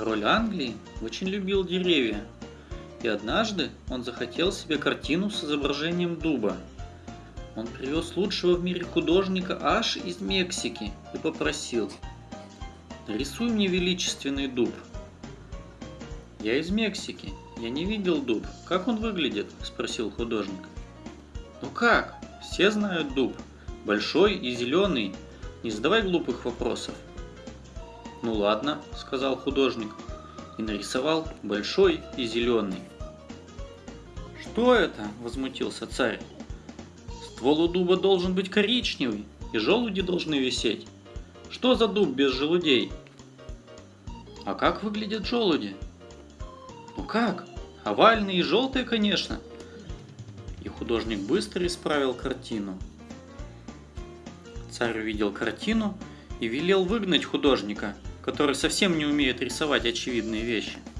Король Англии очень любил деревья, и однажды он захотел себе картину с изображением дуба. Он привез лучшего в мире художника аж из Мексики и попросил «Нарисуй мне величественный дуб». «Я из Мексики, я не видел дуб. Как он выглядит?» – спросил художник. «Ну как? Все знают дуб. Большой и зеленый. Не задавай глупых вопросов». «Ну ладно», – сказал художник и нарисовал большой и зеленый. «Что это?» – возмутился царь. «Ствол у дуба должен быть коричневый, и желуди должны висеть. Что за дуб без желудей?» «А как выглядят желуди?» «Ну как? Овальные и желтые, конечно!» И художник быстро исправил картину. Царь увидел картину и велел выгнать художника, который совсем не умеет рисовать очевидные вещи –